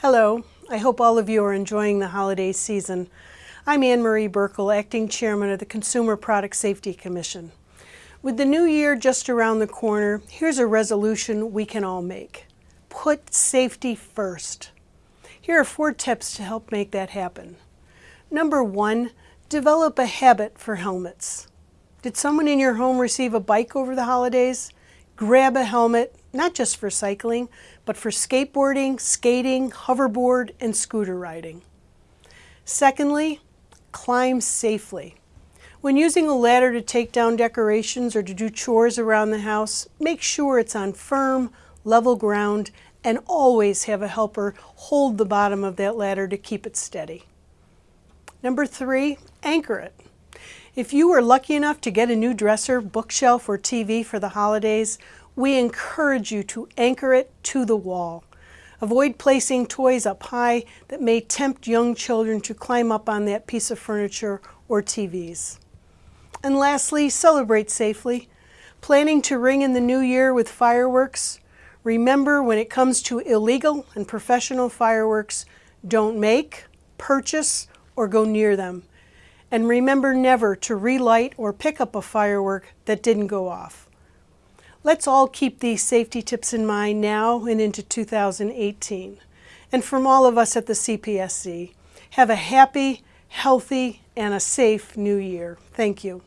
Hello, I hope all of you are enjoying the holiday season. I'm Anne Marie Buerkle, Acting Chairman of the Consumer Product Safety Commission. With the new year just around the corner, here's a resolution we can all make. Put safety first. Here are four tips to help make that happen. Number one, develop a habit for helmets. Did someone in your home receive a bike over the holidays? Grab a helmet, not just for cycling, but for skateboarding, skating, hoverboard, and scooter riding. Secondly, climb safely. When using a ladder to take down decorations or to do chores around the house, make sure it's on firm, level ground, and always have a helper hold the bottom of that ladder to keep it steady. Number three, anchor it. If you were lucky enough to get a new dresser, bookshelf, or TV for the holidays, we encourage you to anchor it to the wall. Avoid placing toys up high that may tempt young children to climb up on that piece of furniture or TVs. And lastly, celebrate safely. Planning to ring in the new year with fireworks? Remember when it comes to illegal and professional fireworks, don't make, purchase, or go near them. And remember never to relight or pick up a firework that didn't go off. Let's all keep these safety tips in mind now and into 2018. And from all of us at the CPSC, have a happy, healthy, and a safe new year. Thank you.